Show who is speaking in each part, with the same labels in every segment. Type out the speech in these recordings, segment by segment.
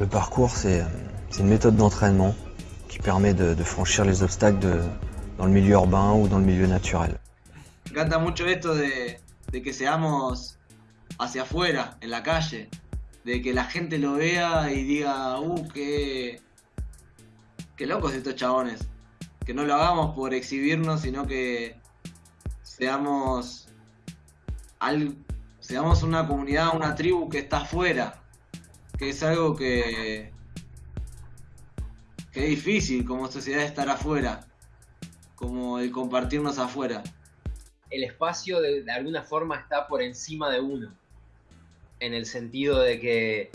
Speaker 1: Le parcours, c'est une méthode d'entraînement qui permet de, de, franchir les obstacles de, dans le milieu urbain ou dans le milieu naturel.
Speaker 2: Me encanta mucho esto de, de que seamos hacia afuera, en la calle, de que la gente lo vea y diga, uh, qué, qué locos estos chabones. Que no lo hagamos por exhibirnos, sino que seamos, al, seamos una comunidad, una tribu que está afuera, que es algo que, que es difícil como sociedad estar afuera, como el compartirnos afuera.
Speaker 3: El espacio de, alguna forma está por encima de uno, en el sentido de que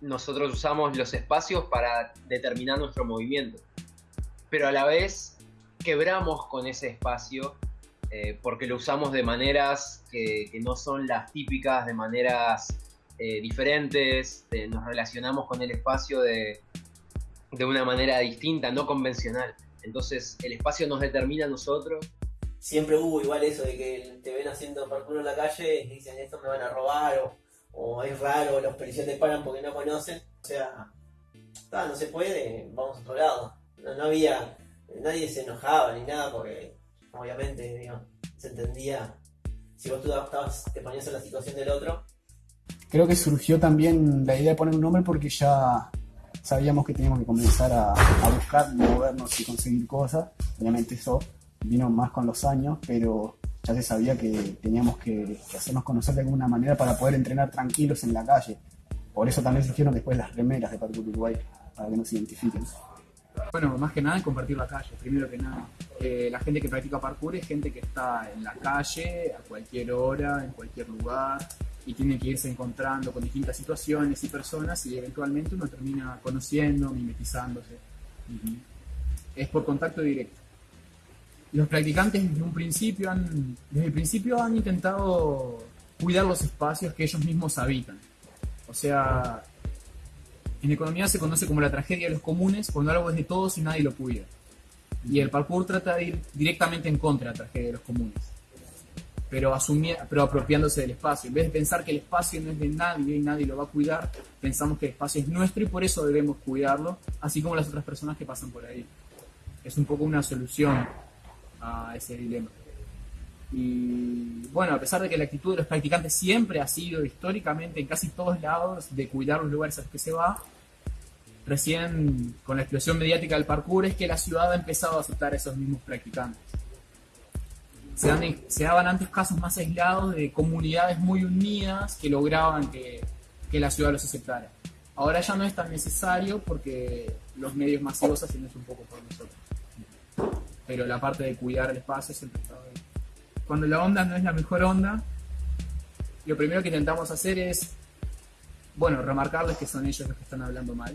Speaker 3: nosotros usamos los espacios para determinar nuestro movimiento, pero a la vez quebramos con ese espacio eh, porque lo usamos de maneras que, no son las típicas, de maneras eh, diferentes, de, nos relacionamos con el espacio de, de una manera distinta, no convencional. Entonces el espacio nos determina a nosotros.
Speaker 4: Siempre hubo igual eso de que te ven haciendo parkour en la calle y dicen esto me van a robar o, es raro, los policías te paran porque no conocen. O sea, no se puede, vamos a otro lado. No, había, nadie se enojaba ni nada porque obviamente se entendía si vos tú estabas, te ponías en la situación del otro.
Speaker 5: Creo que surgió también la idea de poner un nombre porque ya sabíamos que teníamos que comenzar a, a buscar, movernos y conseguir cosas. Obviamente eso vino más con los años, pero ya se sabía que teníamos que, hacernos conocer de alguna manera para poder entrenar tranquilos en la calle. Por eso también surgieron después las remeras de Parkour Uruguay, para que nos identifiquen.
Speaker 6: Bueno, más que nada compartir la calle, primero que nada. Eh, la gente que practica parkour es gente que está en la calle a cualquier hora, en cualquier lugar, y tiene que irse encontrando con distintas situaciones y personas y eventualmente uno termina conociendo, mimetizándose. Uh -huh. Es por contacto directo. Los practicantes desde un principio han, desde el principio han intentado cuidar los espacios que ellos mismos habitan. O sea, en economía se conoce como la tragedia de los comunes, cuando algo es de todos y nadie lo cuida. Y el parkour trata de ir directamente en contra de la tragedia de los comunes, pero, pero apropiándose del espacio. En vez de pensar que el espacio no es de nadie y nadie lo va a cuidar, pensamos que el espacio es nuestro y por eso debemos cuidarlo, así como las otras personas que pasan por ahí. Es un poco una solución a ese dilema. Y bueno, a pesar de que la actitud de los practicantes siempre ha sido históricamente en casi todos lados de cuidar los lugares a los que se va, recién con la explosión mediática del parkour es que la ciudad ha empezado a aceptar a esos mismos practicantes. Se, dan, se daban antes casos más aislados de comunidades muy unidas que lograban que, que la ciudad los aceptara. Ahora ya no es tan necesario porque los medios masivos hacen eso un poco por nosotros. Pero la parte de cuidar el espacio siempre estaba ahí cuando la onda no es la mejor onda, lo primero que intentamos hacer es, bueno, remarcarles que son ellos los que están hablando mal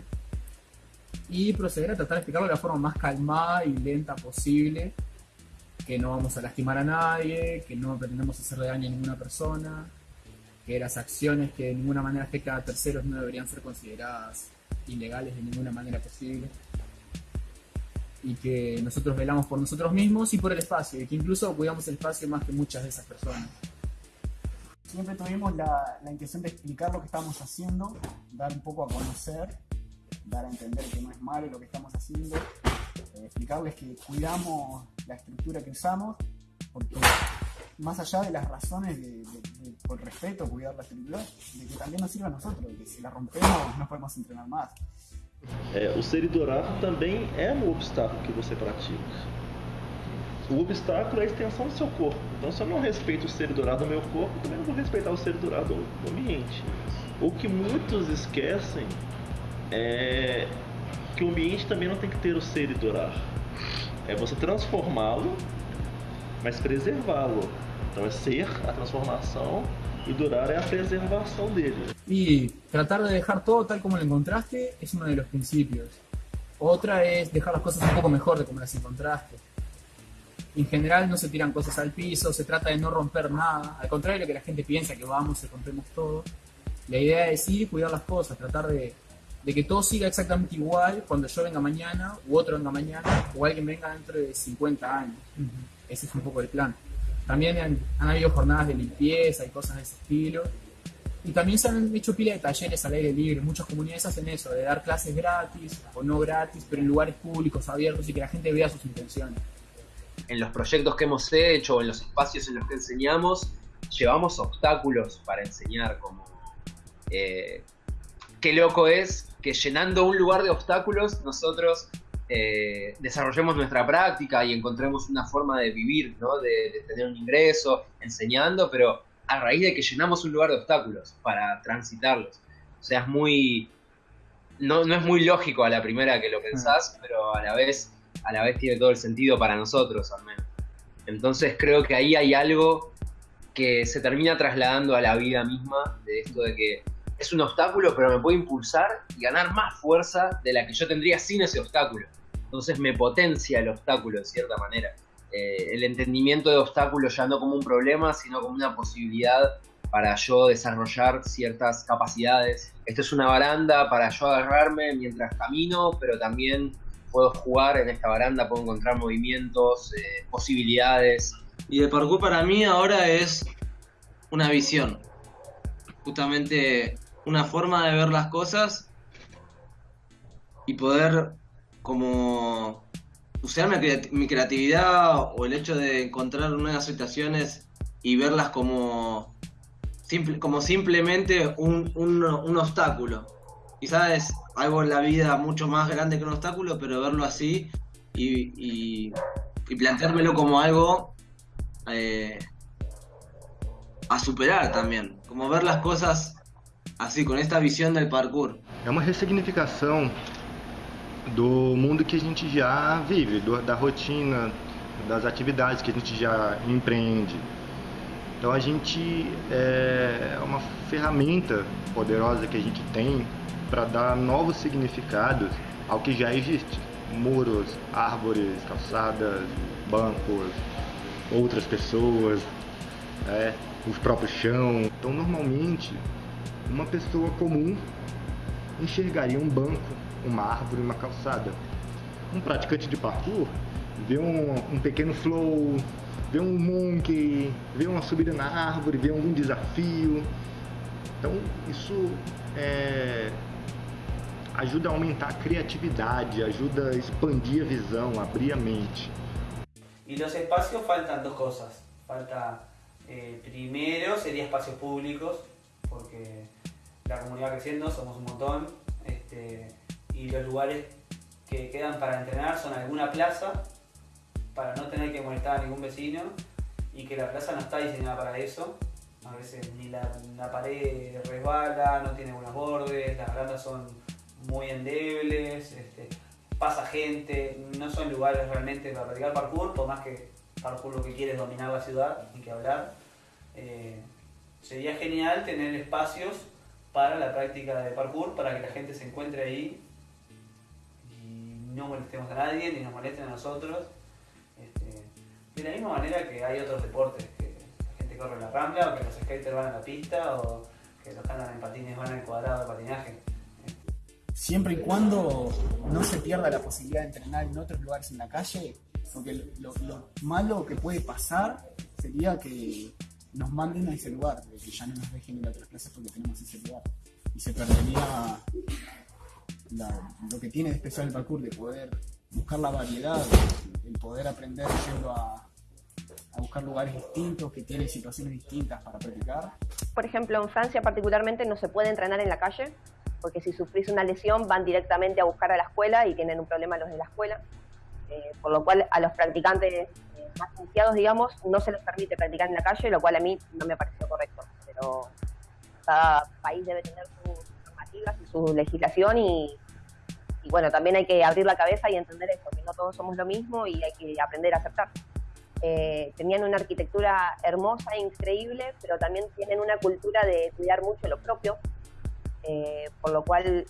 Speaker 6: y proceder a tratar de explicarlo de la forma más calmada y lenta posible, que no vamos a lastimar a nadie, que no pretendemos hacerle daño a ninguna persona, que las acciones que de ninguna manera afectan a terceros no deberían ser consideradas ilegales de ninguna manera posible y que nosotros velamos por nosotros mismos y por el espacio, y que incluso cuidamos el espacio más que muchas de esas personas.
Speaker 5: Siempre tuvimos la, la intención de explicar lo que estamos haciendo, dar un poco a conocer, dar a entender que no es malo lo que estamos haciendo, explicarles que cuidamos la estructura que usamos, porque más allá de las razones de, de, de, por respeto, cuidar la estructura, de que también nos sirva a nosotros, que si la rompemos no podemos entrenar más.
Speaker 7: É, ser idorado também é no obstáculo que você pratica. O obstáculo é a extensão do seu corpo. Então, se eu não respeito o ser idorado no meu corpo, também não vou respeitar o ser idorado no ambiente. O que muitos esquecem é que o ambiente também não tem que ter o ser idorar. É você transformá-lo, mas preservá-lo. Então, é ser a transformação y durar es la preservación de ellos.
Speaker 6: Y tratar de dejar todo tal como lo encontraste es uno de los principios. Otra es dejar las cosas un poco mejor de como las encontraste. En general no se tiran cosas al piso, se trata de no romper nada. Al contrario de lo que la gente piensa que vamos y rompemos todo. La idea es ir cuidar las cosas, tratar de, de, que todo siga exactamente igual cuando yo venga mañana, u otro venga mañana, o alguien venga dentro de 50 años. Uh -huh. Ese es un poco el plan. También han, han, habido jornadas de limpieza y cosas de ese estilo. Y también se han hecho pila de talleres al aire libre, muchas comunidades hacen eso, de dar clases gratis o no gratis, pero en lugares públicos, abiertos y que la gente vea sus intenciones.
Speaker 3: En los proyectos que hemos hecho, en los espacios en los que enseñamos, llevamos obstáculos para enseñar, como eh, qué loco es que llenando un lugar de obstáculos nosotros eh, desarrollemos nuestra práctica y encontremos una forma de vivir, ¿no? de, de tener un ingreso enseñando, pero a raíz de que llenamos un lugar de obstáculos para transitarlos. O sea, es muy. No, no es muy lógico a la primera que lo pensás, pero a la vez, a la vez tiene todo el sentido para nosotros, al menos. Entonces creo que ahí hay algo que se termina trasladando a la vida misma, de esto de que es un obstáculo, pero me puede impulsar y ganar más fuerza de la que yo tendría sin ese obstáculo. Entonces me potencia el obstáculo de cierta manera. Eh, el entendimiento de obstáculos ya no como un problema, sino como una posibilidad para yo desarrollar ciertas capacidades. Esto es una baranda para yo agarrarme mientras camino, pero también puedo jugar en esta baranda, puedo encontrar movimientos, eh, posibilidades.
Speaker 2: Y el parkour para mí ahora es una visión. Justamente una forma de ver las cosas y poder como usar mi, creatividad o el hecho de encontrar nuevas situaciones y verlas como, como simplemente un, un, obstáculo. Quizás es algo en la vida mucho más grande que un obstáculo, pero verlo así y, y, planteármelo como algo eh, a superar también. Como ver las cosas así, con esta visión del parkour.
Speaker 8: Es una resignificación do mundo que a gente já vive, do, da rotina, das atividades que a gente já empreende. Então a gente é uma ferramenta poderosa que a gente tem para dar novos significados ao que já existe. Muros, árvores, calçadas, bancos, outras pessoas, é, os próprios chão. Então normalmente uma pessoa comum enxergaria um banco uma árvore, uma calçada. Um praticante de parkour vê um, um pequeno flow, vê um monkey, vê uma subida na árvore, vê algum desafio. Então isso é, ajuda a aumentar a criatividade, ajuda a expandir a visão, abrir a mente.
Speaker 9: E los espacios faltan dos cosas. Falta, eh, primero sería espacios públicos, porque la comunidad creciendo, somos un montón. Este, y los lugares que quedan para entrenar son alguna plaza para no tener que molestar a ningún vecino y que la plaza no está diseñada para eso. A veces ni la, pared resbala, no tiene buenos bordes, las barandas son muy endebles, este, pasa gente, no son lugares realmente para practicar parkour, por más que parkour lo que quiere es dominar la ciudad, ni que hablar. Eh, sería genial tener espacios para la práctica de parkour, para que la gente se encuentre ahí no molestemos a nadie ni nos molesten a nosotros. Este, de la misma manera que hay otros deportes, que la gente corre en la rambla, o que los skaters van a la pista, o que los que andan en patines van al cuadrado de patinaje.
Speaker 5: Siempre y cuando no se pierda la posibilidad de entrenar en otros lugares en la calle, porque lo, malo que puede pasar sería que nos manden a ese lugar, que ya no nos dejen ir a otras clases porque tenemos ese lugar. Y se perdería lo que tiene de especial el parkour, de poder buscar la variedad, el poder aprender yendo a, a buscar lugares distintos, que tienen situaciones distintas para practicar.
Speaker 10: Por ejemplo, en Francia particularmente no se puede entrenar en la calle, porque si sufrís una lesión van directamente a buscar a la escuela y tienen un problema los de la escuela. Eh, por lo cual a los practicantes más digamos, no se les permite practicar en la calle, lo cual a mí no me pareció correcto. Pero cada país debe tener sus normativas y su legislación y y bueno, también hay que abrir la cabeza y entender eso, que no todos somos lo mismo y hay que aprender a aceptar. Eh, tenían una arquitectura hermosa, increíble, pero también tienen una cultura de cuidar mucho lo propio, eh, por lo cual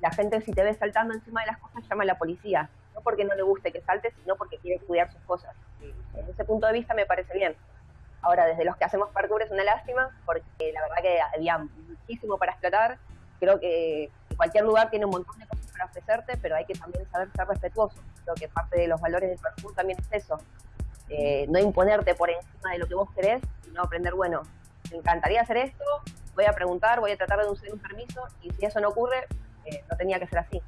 Speaker 10: la gente si te ve saltando encima de las cosas llama a la policía, porque no le guste que saltes, sino porque quiere cuidar sus cosas. Desde ese punto de vista me parece bien. Ahora, desde los que hacemos parkour es una lástima, porque la verdad que había muchísimo para explotar. Creo que cualquier lugar tiene un montón de cosas para ofrecerte, pero hay que también saber ser respetuoso. Creo que parte de los valores del parkour también es eso. Eh, no imponerte por encima de lo que vos querés, sino aprender, bueno, me encantaría hacer esto, voy a preguntar, voy a tratar de conseguir un permiso y si eso no ocurre, eh, no tenía que ser así.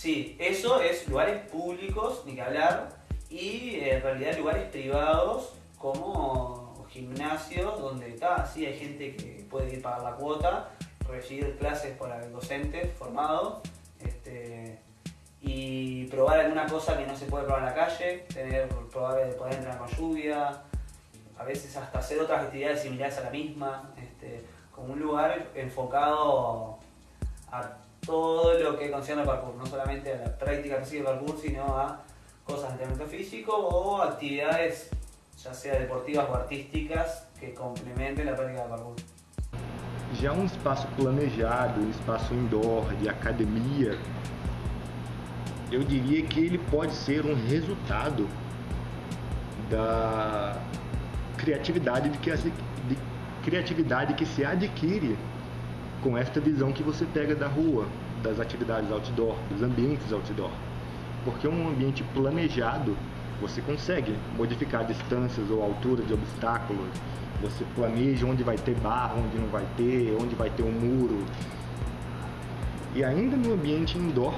Speaker 9: Sí, eso es lugares públicos, ni que hablar, y eh, en realidad lugares privados como gimnasios donde está, sí hay gente que puede ir pagar la cuota, recibir clases por docentes formados este, y probar alguna cosa que no se puede probar en la calle, tener probar de poder entrar con lluvia, a veces hasta hacer otras actividades similares a la misma, este, como un lugar enfocado a todo lo que concierne al parkour, no solamente a la práctica física del parkour, sino a cosas de entrenamiento físico o actividades ya sea deportivas o artísticas que complementen la práctica del parkour.
Speaker 8: Já um espaço planejado, um espaço indoor, de academia, eu diria que ele pode ser um resultado da criatividade de que, de criatividade que se adquire com esta visão que você pega da rua, das atividades outdoor, dos ambientes outdoor. Porque um ambiente planejado, você consegue modificar distâncias ou altura de obstáculos, você planeja onde vai ter barra, onde não vai ter, onde vai ter um muro. E ainda no ambiente indoor,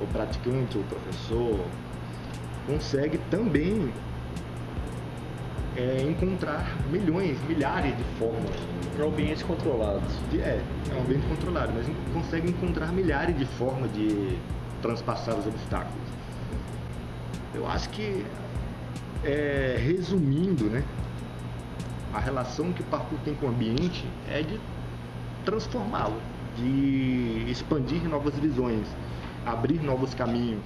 Speaker 8: o praticante, o professor, consegue também é, encontrar milhões, milhares de formas.
Speaker 7: Para ambientes controlados.
Speaker 8: De, é, é um ambiente controlado, mas consegue encontrar milhares de formas de transpassar os obstáculos. Eu acho que, é, resumindo, né, a relação que o parkour tem com o ambiente é de transformá-lo, de expandir novas visões, abrir novos caminhos.